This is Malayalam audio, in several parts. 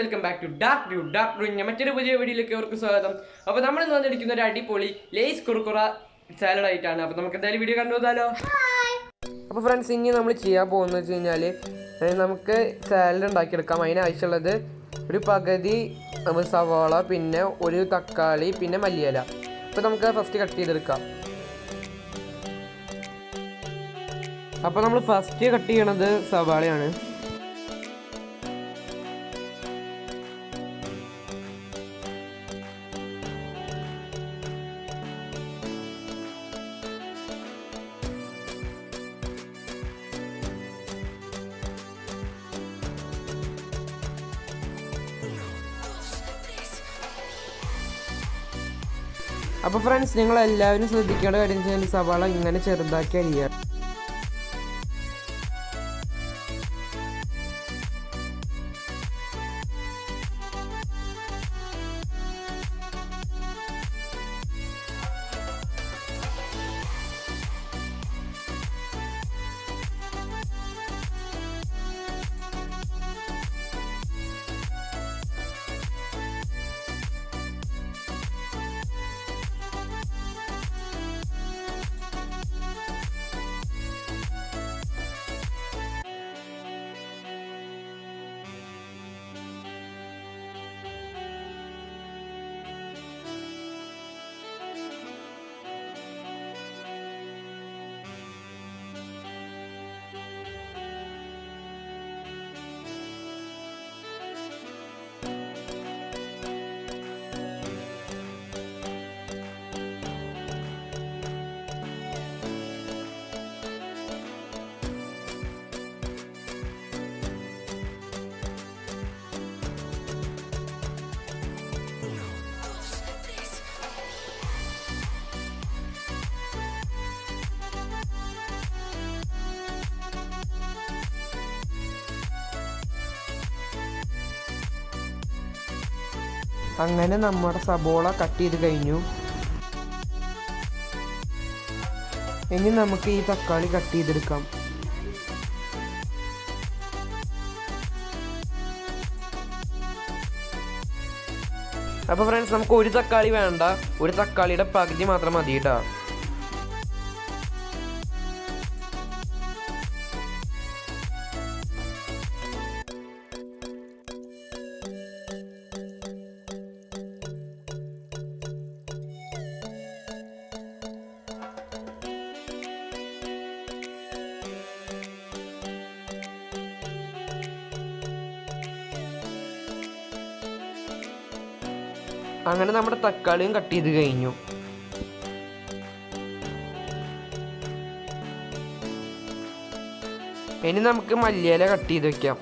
Welcome back to Dark Blue Dark ഡ്യൂവിന്റെ മറ്റൊരു പുതിയ വീഡിയോയിലേക്ക് അവർക്ക് സ്വാഗതം. അപ്പോൾ നമ്മൾ ഇന്ന് വന്നിരിക്കുന്ന ഒരു അടിപൊളി ലേസ് കുറുക്കുറ സാലഡ് ആയിട്ടാണ്. അപ്പോൾ നമുക്ക് എന്തായാലും വീഡിയോ കണ്ടുപോകാലോ അപ്പോൾ ഫ്രണ്ട്സ് ഇനി നമ്മൾ ചെയ്യാൻ പോകുന്നത് വെച്ച് കഴിഞ്ഞാൽ നമുക്ക് സാലഡ് ഉണ്ടാക്കിയെടുക്കാം. അതിനാവശ്യമുള്ളത് ഒരു പകുതി സവാള പിന്നെ ഒരു തക്കാളി പിന്നെ മല്ലിയില. അപ്പോൾ നമുക്ക് ഫസ്റ്റ് കട്ട് ചെയ്തെടുക്കാം. അപ്പോൾ നമ്മൾ ഫസ്റ്റ് കട്ട് ചെയ്യണത് സവാളയാണ്. അപ്പോൾ ഫ്രണ്ട്സ് നിങ്ങളെല്ലാവരും ശ്രദ്ധിക്കേണ്ട കാര്യം വെച്ചാൽ സവാള ഇങ്ങനെ ചെറുതാക്കി അരിയുക അങ്ങനെ നമ്മുടെ സബോള കട്ട് ചെയ്ത് കഴിഞ്ഞു. ഇനി നമുക്ക് ഈ തക്കാളി കട്ട് ചെയ്തെടുക്കാം. അപ്പോൾ ഫ്രണ്ട്സ് നമുക്ക് ഒരു തക്കാളി വേണ്ട. ഒരു തക്കാളിയുടെ പകുതി മാത്രം മതി കേട്ടോ അങ്ങനെ നമ്മുടെ തക്കാളിയും കട്ട് ചെയ്ത് കഴിഞ്ഞു. ഇനി നമുക്ക് മല്ലിയില കട്ട് ചെയ്ത് വെക്കാം.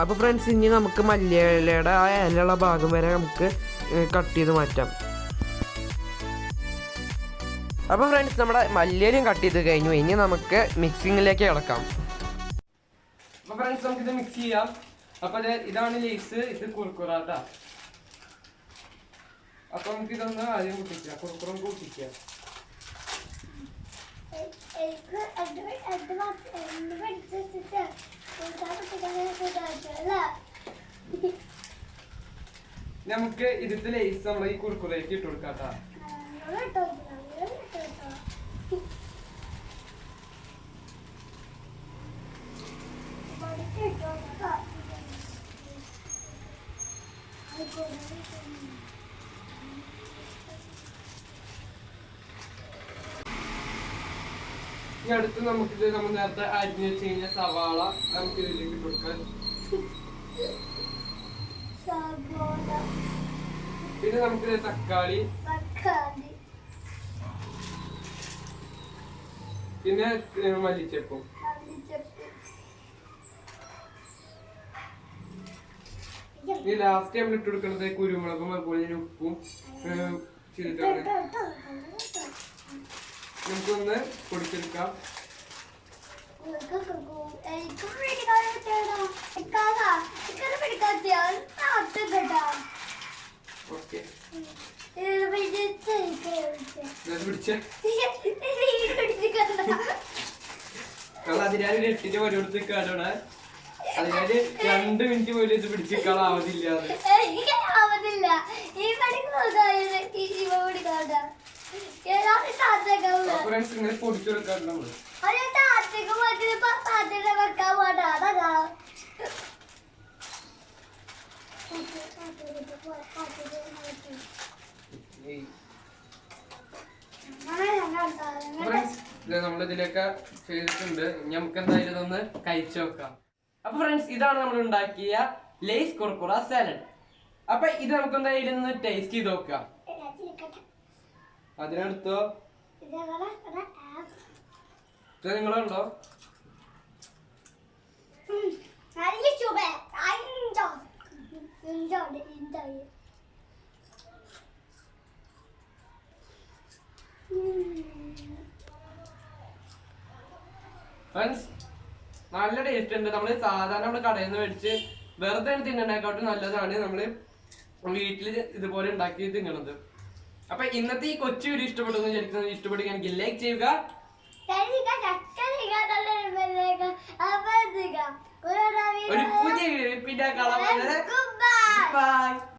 അപ്പോൾ ഫ്രണ്ട്സ് ഇനി നമുക്ക് മല്ലിയിലയുടെ ആ ഇലയുള്ള ഭാഗം വരെ നമുക്ക് കട്ട് ചെയ്ത് മാറ്റാം. അപ്പോൾ ഫ്രണ്ട്സ് നമ്മുടെ മല്ലിയിലും കട്ട് ചെയ്ത് കഴിഞ്ഞു. ഇനി നമുക്ക് മിക്സിങ്ങിലേക്ക് കിടക്കാം. അപ്പോൾ ഫ്രണ്ട്സ് നമുക്കിത് മിക്സ് ചെയ്യാം. അപ്പോൾ ഇത് ഇതാണ് ലേസ് ഇത് കുറുക്കുറാത്ത അപ്പോൾ നമുക്ക് ഇതൊന്ന് ആദ്യം കൂട്ടിക്കാം കുറുക്കുറം കൂട്ടിക്കാം എനിക്ക് എന്റെ എന്റെ മാത്ര എന്റെ പഠിച്ചിട്ട് അല്ല നമുക്ക് ഇതിന്റെ ലേസ് നമ്മൾ ഈ കുറുക്കുറയ്ക്ക് ഇട്ട് കൊടുക്കാം കേട്ടോ ഇനി അടുത്ത് നമുക്കിത് നമ്മൾ നേരത്തെ അരിഞ്ഞ് വെച്ച് കഴിഞ്ഞ സവാള നമുക്ക് ഇതിലേക്ക് ഇട്ട് കൊടുക്കാം. സബോള പിന്നെ നമുക്ക് തക്കാളി. പിന്നെ മല്ലിച്ചപ്പ്. ഇനി ലാസ്റ്റ് നമ്മൾ ഇട്ട് കൊടുക്കുന്നത് കുരുമുളകും അതുപോലെ തന്നെ ഉപ്പും ചെയ്തിട്ടാണ്. നമുക്കൊന്ന് പൊടിച്ചെടുക്കാം. കേട്ടോ ഓക്കെ അതിനാല് എട്ടിന്റെ പരിപാടി കൊടുത്ത് രണ്ട് മിനിറ്റ് പോലും ഇത് പിടിച്ചിരിക്കാൻ ആവതില്ല. ഈ ഫ്രണ്ട്സ് ഇങ്ങനെ പൊടിച്ചു കൊടുക്കാറുണ്ട് നമ്മൾ. ഒരു താത്തക്ക് പറ്റിയ താത്തയുടെ വെക്കാൻ പോട്ടെ അതാ ഈ ഫ്രണ്ട്സ് ഇത് നമ്മൾ ഇതിലൊക്കെ ചെയ്തിട്ടുണ്ട്. നമുക്ക് എന്തായാലും ഇതൊന്ന് കഴിച്ചു നോക്കാം. അപ്പൊ ഫ്രണ്ട്സ് ഇതാണ് നമ്മൾ ഉണ്ടാക്കിയ ലേസ് കുർക്കുറ സാലഡ് അപ്പൊ ഇത് നമുക്ക് എന്തായാലും ടേസ്റ്റ് ചെയ്ത് നോക്കാം. അതിനടുത്തോ? ഇത് നിങ്ങളുണ്ടോ? ഫ്രണ്ട്സ് നല്ല ടേസ്റ്റ് ഉണ്ട്. നമ്മൾ സാധാരണ നമ്മൾ കടയിൽ നിന്ന് മേടിച്ച് വെറുതെ തിന്നണേക്കാട്ടും നല്ലതാണ് നമ്മൾ വീട്ടിൽ ഇതുപോലെ ഉണ്ടാക്കി തിന്നണത്. അപ്പൊ ഇന്നത്തെ ഈ കൊച്ചു വീഡിയോ ഇഷ്ടപ്പെടുന്നു വിചാരിക്കുന്നത് ഇഷ്ടപ്പെടുകയാണെങ്കിൽ ലൈക്ക് ചെയ്യുക. ഒരു പുതിയ വീഡിയോ പിന്നെ കാണാൻ Goodbye. ബൈ